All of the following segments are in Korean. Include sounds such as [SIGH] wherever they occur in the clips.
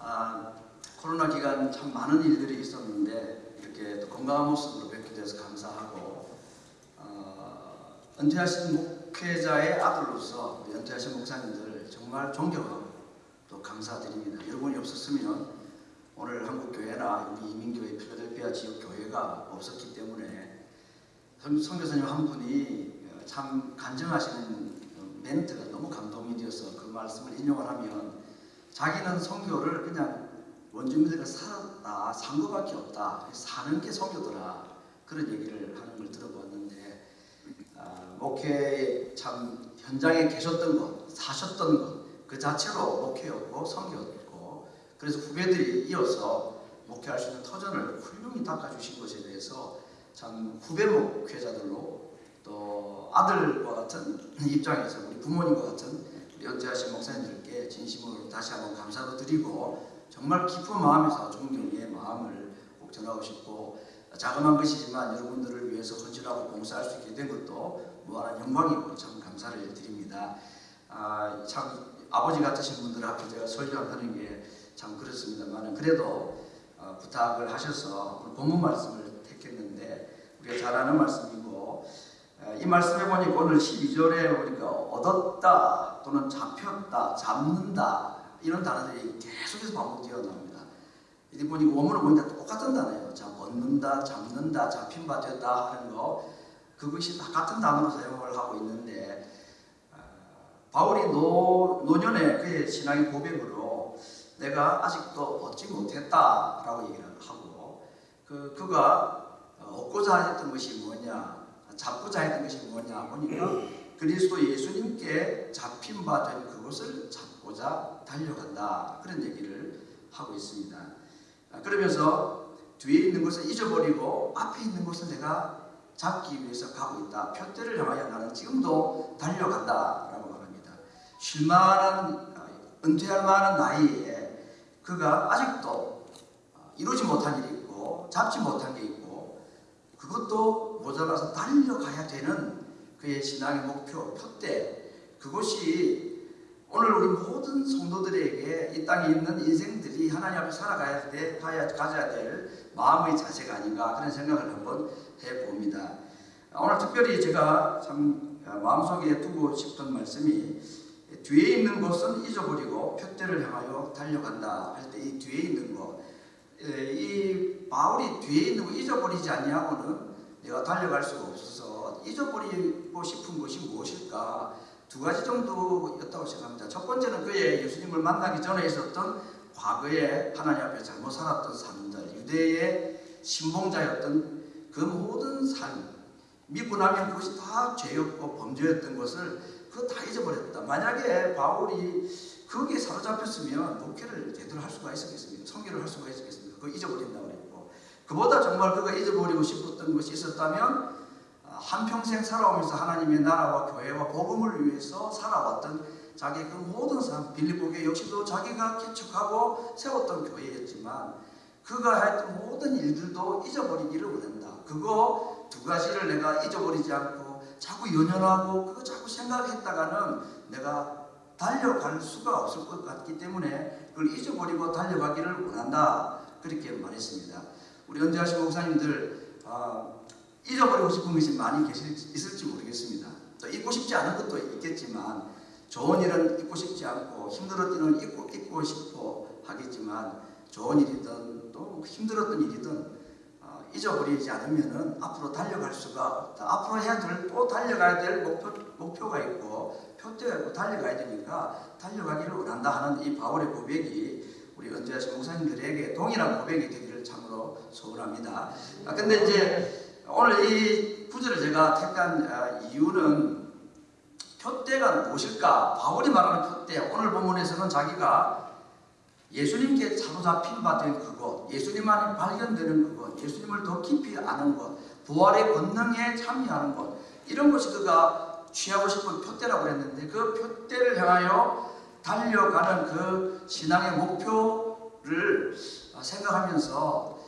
아, 코로나 기간 참 많은 일들이 있었는데 이렇게 또 건강한 모습으로 뵙게 돼서 감사하고 어, 은퇴하신 목회자의 아들로서 은퇴하신 목사님들 정말 존경하고 또 감사드립니다. 여러분이 없었으면 오늘 한국교회나 우리 이민교회 필라델피아 지역 교회가 없었기 때문에 선- 선교사님 한 분이 어, 참 간증하시는 어, 멘트가 너무 감동이 되어서 그 말씀을 인용을 하면 자기는 선교를 그냥 원주민들과 살았다. 산 것밖에 없다. 사는 게 선교더라. 그런 얘기를 하는 걸 들어봤는데 아, 목회에 참 현장에 계셨던 것 사셨던 것 그 자체로 목회였고 선교였고 그래서 후배들이 이어서 목회할 수 있는 터전을 훌륭히 닦아주신 것에 대해서 참 후배 목회자들로 또 아들과 같은 입장에서 우리 부모님과 같은 연재하신 목사님들께 진심으로 다시 한번 감사도 드리고 정말 깊은 마음에서 존경의 마음을 꼭 전하고 싶고 자그마한 것이지만 여러분들을 위해서 헌신하고 봉사할 수 있게 된 것도 무한한 영광이고 참 감사를 드립니다. 아, 참 아버지 같으신 분들 앞에 제가 설교하는 게 참 그렇습니다만 그래도 어, 부탁을 하셔서 본문 말씀을 택했는데 우리가 잘 아는 말씀이고 어, 이 말씀에 보니까 오늘 12절에 보니까 얻었다 또는 잡혔다 잡는다 이런 단어들이 계속해서 반복되어 나옵니다. 이제 보니까 원문을 보니까 똑같은 단어예요. 자, 얻는다, 잡는다, 잡힌 바 되다 하는 거 그것이 다 같은 단어로 사용을 하고 있는데 어, 바울이 노, 노년에 그의 신앙의 고백으로 내가 아직도 얻지 못했다라고 얘기를 하고 그 그가 얻고자 했던 것이 뭐냐 잡고자 했던 것이 뭐냐 보니까 그리스도 예수님께 잡힌 바 된 그것을 잡고자 달려간다 그런 얘기를 하고 있습니다. 아, 그러면서 뒤에 있는 것을 잊어버리고 앞에 있는 것을 내가 잡기 위해서 가고 있다. 표대를 향하여 나는 지금도 달려간다 라고 말합니다. 쉴만한 아, 은퇴할 만한 나이에 그가 아직도 아, 이루지 못한 일이 있고 잡지 못한 게 있고 그것도 모자라서 달려가야 되는 그의 신앙의 목표, 표대 그것이 오늘 우리 모든 성도들에게 이 땅에 있는 인생들이 하나님 앞에 살아가야 돼, 가야, 가져야 될 마음의 자세가 아닌가 그런 생각을 한번 해봅니다. 오늘 특별히 제가 참 마음속에 두고 싶은 말씀이 뒤에 있는 것은 잊어버리고 표대를 향하여 달려간다 할 때 이 뒤에 있는 것, 에, 이 바울이 뒤에 있는 거 잊어버리지 아니하고는 내가 달려갈 수가 없어서 잊어버리고 싶은 것이 무엇일까? 두 가지 정도였다고 생각합니다. 첫 번째는 그의 예수님을 만나기 전에 있었던 과거에 하나님 앞에 잘못 살았던 삶들, 유대의 신봉자였던 그 모든 삶, 믿고 나면 그것이 다 죄였고 범죄였던 것을 그거 다 잊어버렸다. 만약에 바울이 거기에 사로잡혔으면 목회를 제대로 할 수가 있었겠습니까? 성교를 할 수가 있었겠습니까? 그거 잊어버린다고 그보다 정말 그가 잊어버리고 싶었던 것이 있었다면 한평생 살아오면서 하나님의 나라와 교회와 복음을 위해서 살아왔던 자기 그 모든 삶 빌립보교 역시도 자기가 개척하고 세웠던 교회였지만 그가 했던 모든 일들도 잊어버리기를 원한다. 그거 두 가지를 내가 잊어버리지 않고 자꾸 연연하고 그거 자꾸 생각했다가는 내가 달려갈 수가 없을 것 같기 때문에 그걸 잊어버리고 달려가기를 원한다. 그렇게 말했습니다. 우리 연재하신 목사님들 아, 잊어버리고 싶은 것이 많이 계실, 있을지 모르겠습니다. 또 잊고 싶지 않은 것도 있겠지만 좋은 일은 잊고 싶지 않고 힘들었던 일은 잊고, 잊고 싶어 하겠지만 좋은 일이든 또 힘들었던 일이든 어, 잊어버리지 않으면 앞으로 달려갈 수가. 앞으로 해야 될 또 달려가야 될 목표, 목표가 있고 표대가 있고 달려가야 되니까 달려가기를 원한다 하는 이 바울의 고백이 우리 은퇴하신 목사님들에게 동일한 고백이 되기를 참으로 소원합니다. 아, 근데 이제 오늘 이 구절을 제가 택한 아, 이유는 표대가 무엇일까? 바울이 말하는 표대 오늘 본문에서는 자기가 예수님께 사로잡힌 바 된 그것, 예수님 안에 발견되는 그것, 예수님을 더 깊이 아는 것, 부활의 권능에 참여하는 것 이런 것이 그가 취하고 싶은 표대라고 했는데 그 표대를 향하여 달려가는 그 신앙의 목표를 생각하면서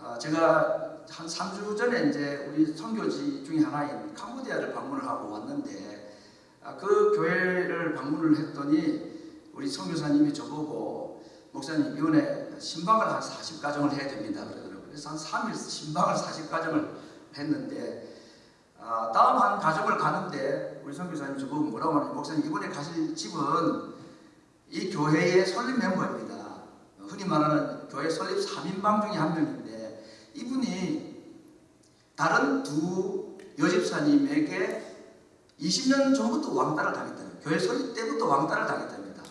어, 제가 한 3주 전에 이제 우리 선교지 중에 하나인 캄보디아를 방문을 하고 왔는데 아, 그 교회를 방문을 했더니 우리 선교사님이 저보고 목사님 이번에 신방을 한 40가정을 해야 됩니다. 그러더라고요. 그래서 한 3일 신방을 40가정을 했는데 아, 다음 한 가정을 가는데 우리 선교사님 저보고 뭐라고 하냐면 목사님 이번에 가실 집은 이 교회의 설립 멤버입니다. 흔히 말하는 교회 설립 3인방 중에 한 명인데 이분이 다른 두 여집사님에게 20년 전부터 왕따를 당했다. 교회 설립 때부터 왕따를 당했답니다.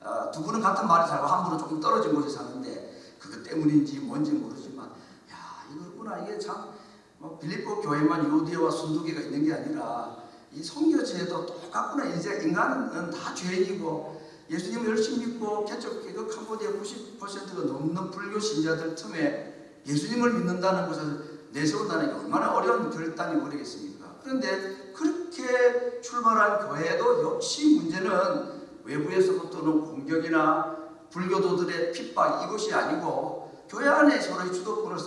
아, 두 분은 같은 마을에 살고 한 분은 조금 떨어진 곳에 사는데 그것 때문인지 뭔지 모르지만 야 이거구나 이게 참 뭐 빌립보 교회만 요디와 순두개가 있는 게 아니라 이 성교제도 똑같구나 이제 인간은 다 죄인이고 예수님을 열심히 믿고 개척 개혁 캄보디아 90%가 넘는 불교 신자들 틈에 예수님을 믿는다는 것을 내세운다는 게 얼마나 어려운 결단이 모르겠습니까? 그런데 그렇게 출발한 교회도 역시 문제는 외부에서부터는 공격이나 불교도들의 핍박 이것이 아니고 교회 안에 서로의 주도권을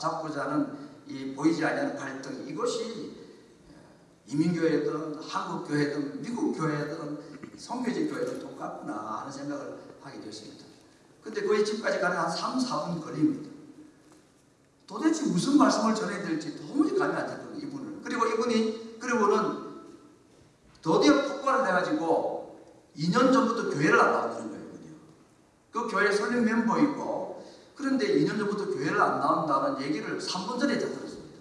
잡고자 하는 이 보이지 않는 갈등 이것이 이민교회든 한국교회든 미국교회든 성교직 교회든 똑같구나 하는 생각을 하게 되었습니다. 근데 거기 집까지 가는 한 3, 4분 걸립니다. 도대체 무슨 말씀을 전해야 될지 도무지 감이 안 잡거든요. 이분을. 그리고 이분이 그리고는 드디어 폭발을 해가지고 2년 전부터 교회를 안 나온다는 거예요. 그 교회 설립 멤버이고 그런데 2년 전부터 교회를 안 나온다는 얘기를 3분 전에 들었습니다.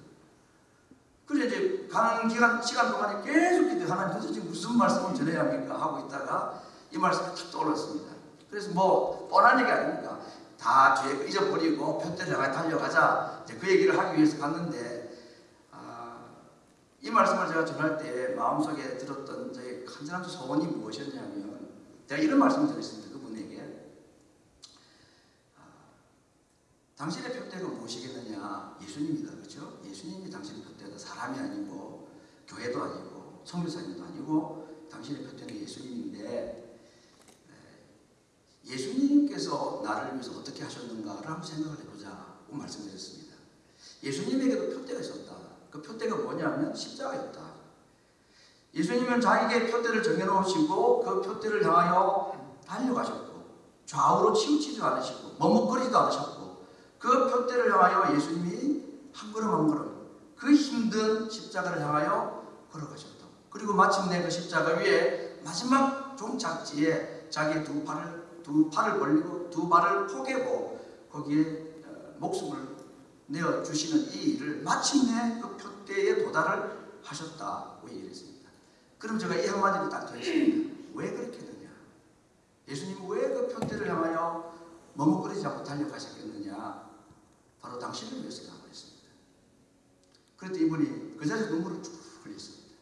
그래서 이제 가는 기간, 시간 동안에 계속 기도 하나님 도대체 무슨 말씀을 전해야 합니까? 하고 있다가 이 말씀이 탁 떠올랐습니다. 그래서 뭐 뻔한 얘기 아닙니까? 다 뒤에 잊어버리고 편대를 향해 달려가자 이제 그 얘기를 하기 위해서 갔는데 아, 이 말씀을 제가 전할 때 마음속에 들었던 저의 간절한 소원이 무엇이었냐면 제가 이런 말씀을 드렸습니다. 그분에게 아, 당신의 표대가 무엇이겠느냐? 예수님이다. 그렇죠? 예수님이 당신의 표대다. 사람이 아니고 교회도 아니고 성교사님도 아니고 당신의 표대는 예수님인데 예수님께서 나를 위해서 어떻게 하셨는가를 한번 생각을 해보자고 말씀드렸습니다. 예수님에게도 표대가 있었다. 그 표대가 뭐냐면 십자가였다. 예수님은 자기에게 표대를 정해놓으시고 그 표대를 향하여 달려가셨고 좌우로 치우치지 않으시고 머뭇거리지도 않으셨고 그 표대를 향하여 예수님이 한 걸음 한 걸음 그 힘든 십자가를 향하여 걸어가셨다. 그리고 마침내 그 십자가 위에 마지막 종착지에 자기 두 팔을 두 팔을 벌리고 두 발을 포개고 거기에 목숨을 내어 주시는 이 일을 마침내 그 표대에 도달을 하셨다고 얘기했습니다. 그럼 제가 이 한마디를 딱 드렸습니다. [CLEARS THROAT] 왜 그렇게 되냐? 예수님은 왜 그 표대를 향하여 머뭇거리지 않고 달려가셨겠느냐? 바로 당신을 위해서라고 했습니다. 그랬더니 이분이 그 자리에서 눈물을 쭉 흘렸습니다.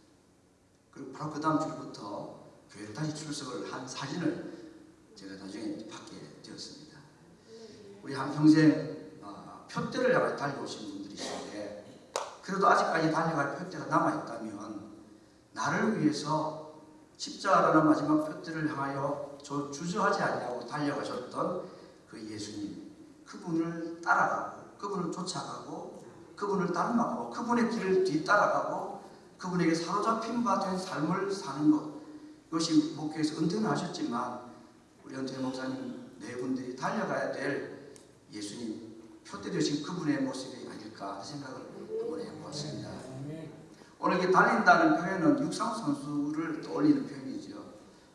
그리고 바로 그 다음 주부터 교회를 다시 출석을 한 사진을 제가 나중에 받게 되었습니다. 우리 한평생 어, 표대를 향해 달려오신 분들이신데 그래도 아직까지 달려갈 표대가 남아있다면 나를 위해서 십자가라는 마지막 표대를 향하여 저 주저하지 않냐고 달려가셨던 그 예수님 그분을 따라가고 그분을 쫓아가고 그분을 닮아가고 그분의 길을 뒤따라가고 그분에게 사로잡힌 바 된 삶을 사는 것 이것이 목회에서 은퇴는 하셨지만 우리 연태 목사님 네 분들이 달려가야 될 예수님 표대 되신 그분의 모습이 아닐까 생각을 한번 해보았습니다. 오늘 이렇게 달린다는 표현은 육상 선수를 떠올리는 표현이죠.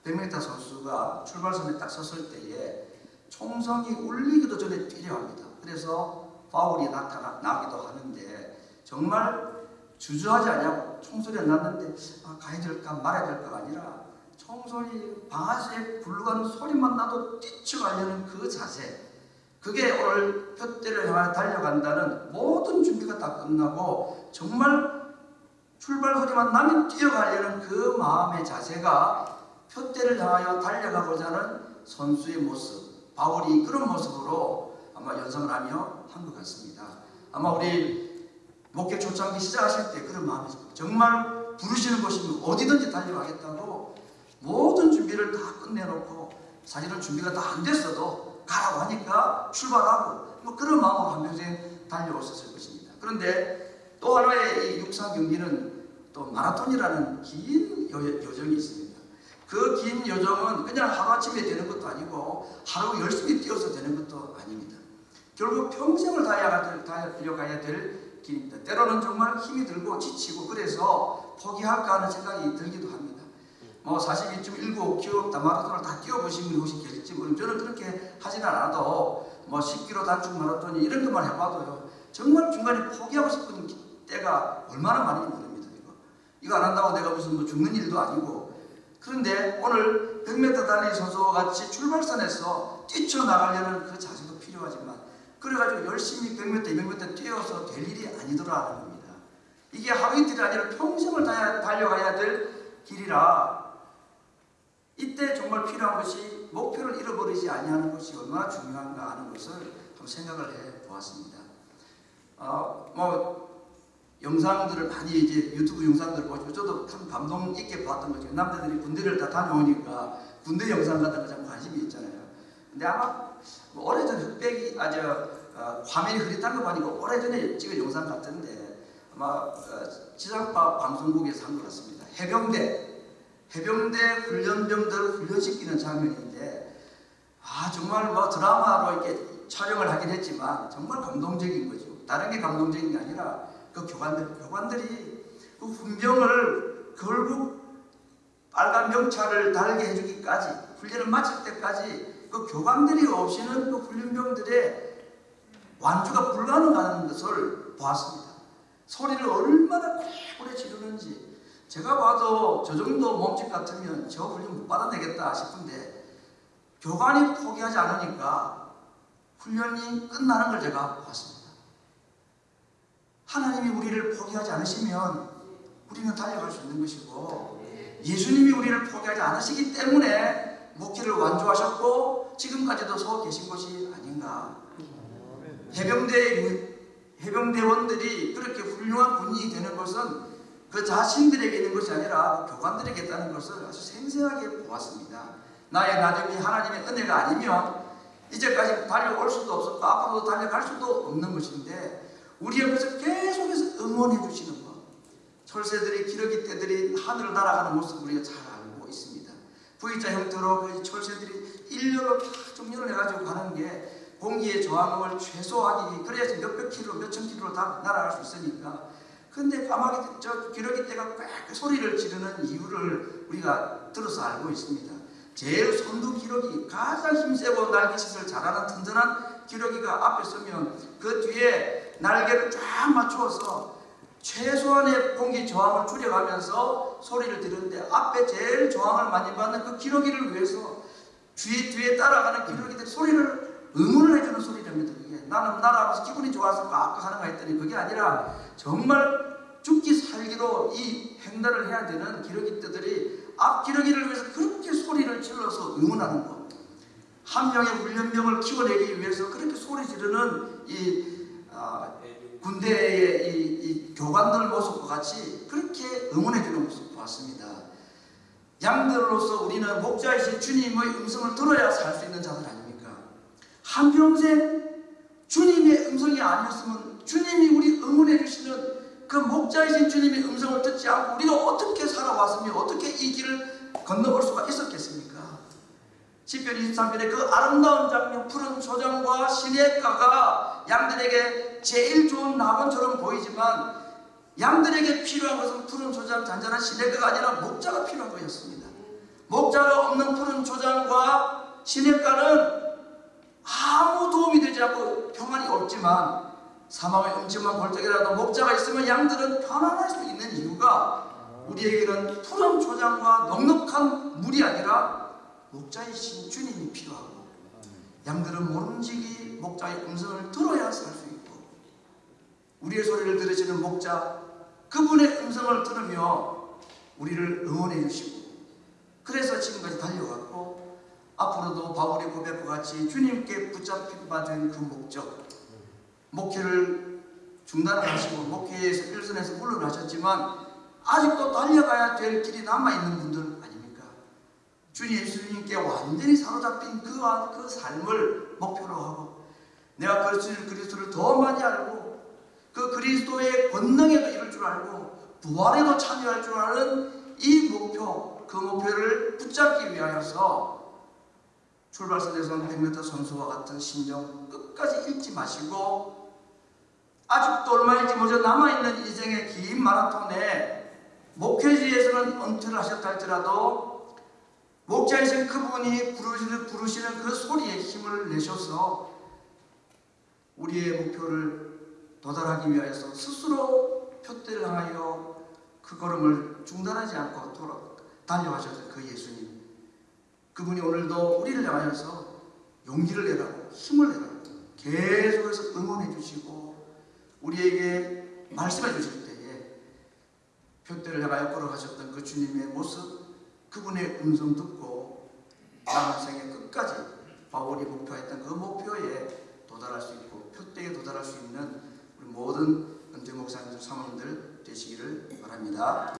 100m 선수가 출발선에 딱 섰을 때에 총성이 울리기도 전에 뛰려합니다. 그래서 파울이 나타나기도 하는데 정말 주저하지 않냐고 총소리가 났는데 아, 가야 될까 말아야 될까 아니라 총소리 방아쇠 굴러가는 소리만 나도 뛰쳐가려는 그 자세 그게 오늘 표대를 향해 달려간다는 모든 준비가 다 끝나고 정말 출발 소리만 나면 뛰어가려는 그 마음의 자세가 표대를 향하여 달려가고자 하는 선수의 모습 바울이 그런 모습으로 아마 연상을 하며 한 것 같습니다. 아마 우리 목회 초창기 시작하실 때 그런 마음이 정말 부르시는 곳이면 어디든지 달려가겠다고 모든 준비를 다 끝내놓고 사실은 준비가 다 안 됐어도 가라고 하니까 출발하고 뭐 그런 마음으로 한평생 달려오셨을 것입니다. 그런데 또 하나의 이 육상 경기는 또 마라톤이라는 긴 여, 여정이 있습니다. 그 긴 여정은 그냥 하루아침에 되는 것도 아니고 하루 열심히 뛰어서 되는 것도 아닙니다. 결국 평생을 달려가야 될 길입니다. 때로는 정말 힘이 들고 지치고 그래서 포기할까 하는 생각이 들기도 합니다. 뭐 42점 7 기업 마라톤을 다 뛰어보신 분이 혹시 계실지 모르 저는 그렇게 하진 않아도 뭐 10km 단축 마라톤이 이런 것만 해봐도요. 정말 중간에 포기하고 싶은 때가 얼마나 많은지 모릅니다. 이거. 이거 안 한다고 내가 무슨 뭐 죽는 일도 아니고 그런데 오늘 100m 달리기 선수와 같이 출발선에서 뛰쳐나가려는 그 자세도 필요하지만 그래가지고 열심히 100m, 200m 뛰어서 될 일이 아니더라는 겁니다. 이게 하루 이틀이 아니라 평생을 달려가야 될 길이라 이때 정말 필요한 것이 목표를 잃어버리지 아니하는 것이 얼마나 중요한가 하는 것을 한번 생각을 해 보았습니다. 어, 뭐 영상들을 많이 이제 유튜브 영상들을 보시고 저도 참 감동 있게 봤던 거죠. 남자들이 군대를 다 다녀오니까 군대 영상 같은 거참 관심이 있잖아요. 근데 아마 뭐 오래전 흑백이 아저 어, 화면이 흐릿한 거 보니까 오래전에 찍은 영상 같은데 아마 어, 지상파 방송국에서 한 것 같습니다. 해병대 해병대 훈련병들 훈련시키는 장면인데 아 정말 뭐 드라마로 이렇게 촬영을 하긴 했지만 정말 감동적인 거죠. 다른 게 감동적인 게 아니라 그 교관들 교관들이 그 훈병을 결국 빨간 명찰을 달게 해주기까지 훈련을 마칠 때까지 그 교관들이 없이는 그 훈련병들의 완주가 불가능한 것을 보았습니다. 소리를 얼마나 오래 지르는지 제가 봐도 저 정도 몸집 같으면 저 훈련 못 받아내겠다 싶은데 교관이 포기하지 않으니까 훈련이 끝나는 걸 제가 봤습니다. 하나님이 우리를 포기하지 않으시면 우리는 달려갈 수 있는 것이고 예수님이 우리를 포기하지 않으시기 때문에 목회를 완주하셨고 지금까지도 서 계신 것이 아닌가. 해병대 해병대원들이 그렇게 훌륭한 군인이 되는 것은 그 자신들에게 있는 것이 아니라 교관들에게 있다는 것을 아주 생생하게 보았습니다. 나의 나름이 하나님의 은혜가 아니면 이제까지 달려올 수도 없었고 앞으로도 달려갈 수도 없는 것인데 우리 옆에서 계속해서 응원해 주시는 것. 철새들이 기러기 떼들이 하늘을 날아가는 모습 우리가 잘 알고 있습니다. V자 형태로 그 철새들이 일렬로 다 정렬을 해가지고 가는 게 공기의 저항을 최소화하기 그래야지 몇백 킬로, 몇천 킬로 다 날아갈 수 있으니까 근데 까마귀 저 기러기 떼가 꽥 소리를 지르는 이유를 우리가 들어서 알고 있습니다. 제일 선두 기러기 가장 힘세고 날개짓을 잘하는 튼튼한 기러기가 앞에 서면 그 뒤에 날개를 쫙 맞추어서 최소한의 공기 저항을 줄여가면서 소리를 지르는데 앞에 제일 저항을 많이 받는 그 기러기를 위해서 뒤에 뒤에 따라가는 기러기들 소리를 응원을 해주는 소리랍니다. 그게 나는 날아가면서 기분이 좋아서 꽉꽉 하는 거 했더니 그게 아니라 정말 죽기 살기로 이 행단을 해야 되는 기러기들이 앞 기러기를 위해서 그렇게 소리를 질러서 응원하는 것. 한 명의 훈련병을 키워내기 위해서 그렇게 소리 지르는 이 아, 군대의 이, 이 교관들 모습과 같이 그렇게 응원해주는 모습 보았습니다. 양들로서 우리는 목자이신 주님의 음성을 들어야 살 수 있는 자들 아닙니까? 한평생 주님의 음성이 아니었으면 주님이 우리 응원해 주시는 그 목자이신 주님의 음성을 듣지 않고 우리가 어떻게 살아왔으며 어떻게 이 길을 건너볼 수가 있었겠습니까? 10편 23편의 그 아름다운 장면 푸른 소장과 시냇가가 양들에게 제일 좋은 낙원처럼 보이지만 양들에게 필요한 것은 푸른 초장 잔잔한 시냇가가 아니라 목자가 필요한 거였습니다. 목자가 없는 푸른 초장과 시냇가는 아무 도움이 되지 않고 평안이 없지만 사망의 음침한 골짜기라도 목자가 있으면 양들은 편안할 수 있는 이유가 우리에게는 푸른 초장과 넉넉한 물이 아니라 목자이신 주님이 필요하고 양들은 모름지기 목자의 음성을 들어야 살 수 있고 우리의 소리를 들으시는 목자 그분의 음성을 들으며 우리를 응원해 주시고 그래서 지금까지 달려왔고 앞으로도 바울의 고백과 같이 주님께 붙잡힌 받은 그 목적 목회를 중단하시고 목회에서 일선에서 물러나셨지만 아직도 달려가야 될 길이 남아있는 분들 아닙니까? 주님 예수님께 완전히 사로잡힌 그, 그 삶을 목표로 하고 내가 그리스도를, 그리스도를 더 많이 알고 그 그리스도의 권능에도 이룰 줄 알고 부활에도 참여할 줄 아는 이 목표 그 목표를 붙잡기 위하여서 출발선에서는 100m 선수와 같은 심정 끝까지 잃지 마시고 아직도 얼마 일지 모자 남아있는 인생의 긴 마라톤에 목회지에서는 은퇴를 하셨다 할지라도 목자이신 그분이 부르시는, 부르시는 그 소리에 힘을 내셔서 우리의 목표를 도달하기 위하여서 스스로 표대를 향하여 그 걸음을 중단하지 않고 돌아, 달려가셨던 그 예수님. 그분이 오늘도 우리를 향하여서 용기를 내라고 힘을 내라고 계속해서 응원해 주시고 우리에게 말씀해 주실 때에 표대를 향하여 걸어가셨던 그 주님의 모습 그분의 음성 듣고 남은 생애 끝까지 바울이 목표했던 그 목표에 도달할 수 있고 표대에 도달할 수 있는 우리 모든 은퇴 목사님들 사모님들 되시기를 바랍니다.